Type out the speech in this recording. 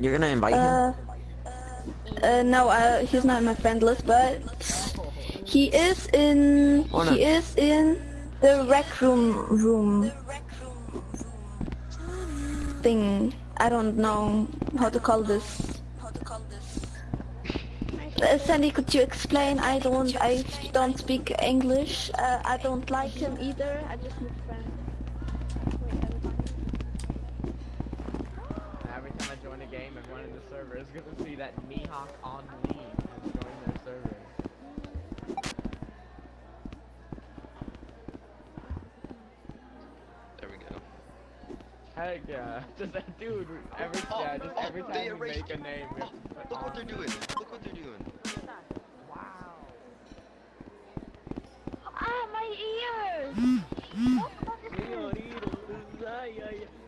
You're gonna invite him? Uh, uh, no, uh, he's not in my friend list, but he is in. Oh, no. He is in the rec room room thing. I don't know how to call this. Uh, Sandy, could you explain? I don't. I don't speak English. Uh, I don't like him either. I just need friends. Time I join a game, everyone in the server is gonna see that Mihawk on leave has joined their server. There we go. Heck yeah, just that dude. Every Oh, yeah, just oh, every time we erased make a name. we have to Look what they're doing. Look what they're doing. Wow. Ah, my ears!